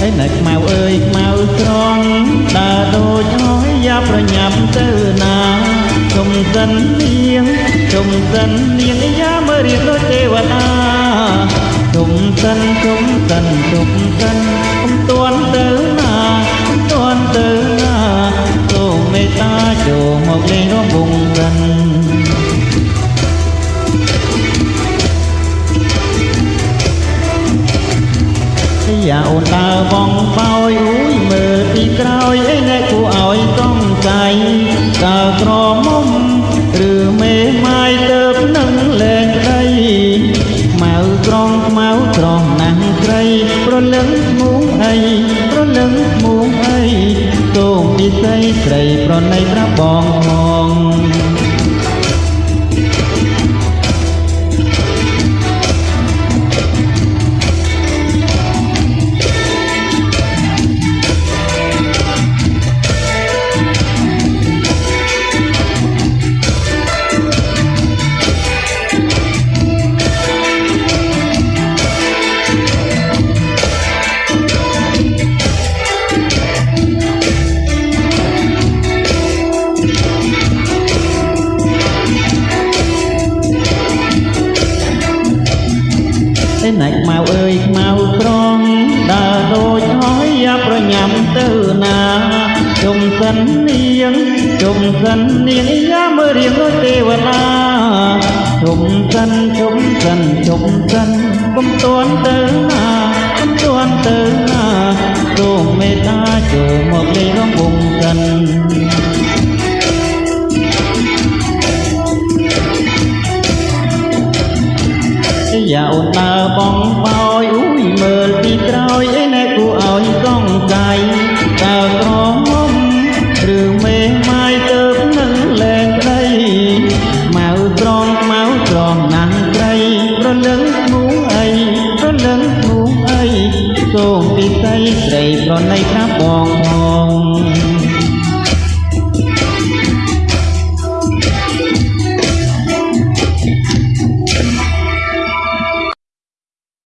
ហើយនៅខ្មៅអើយខ្មៅក្រំដើរដូចហើយយ៉ាប្រញាប់ទៅណាជុំសិននាងជុំសិននាងយ៉ាមើលរៀបដូចទេវតាជុំសិនជុំសិនជុំសិនអំទាន់ទៅណាអំទាន់ទៅណាសូមមេត្តាចូលមកលេងរួមវងសិន យ៉ាអូនដើរបងបោយអ៊ូយមើលពីក្រោយអីអ្នកគួរឲ្យសង្ស័យតើក្រមុំឬមេម៉ាយទៅនឹងលែងក្តីខ្មៅក្រងខ្មៅត្រង់ណាស់ស្រីប្រលឹងឈ្មោះអីប្រលឹងឈ្មោះអីសូមពិសីស្រីប្រណីប្រាប់បងផង ឯណែខ្មៅអើយខ្មៅប្រងដើរដូចហើយយ៉ាប្រញាំទៅណាជុំសិននាងជុំសិននាងយ៉ាមើលរៀងដូចទេវតាជុំសិនជុំសិនជុំសិនគុំតួនទៅណាគុំតួនទៅ យ៉ាអូនដើរបងបោយអ៊ូយមើលពីក្រោយឯអ្នកគួរឲ្យសង្ស័យតើក្រមុំឬមេម៉ាយទៅនឹងលែងក្តីម៉ៅត្រង់ម៉ៅត្រង់ណាស់ស្រីប្រលឹងឈ្មោះអីប្រលឹងឈ្មោះអីសូមពិសីស្រីប្រណីប្រាប់បងផង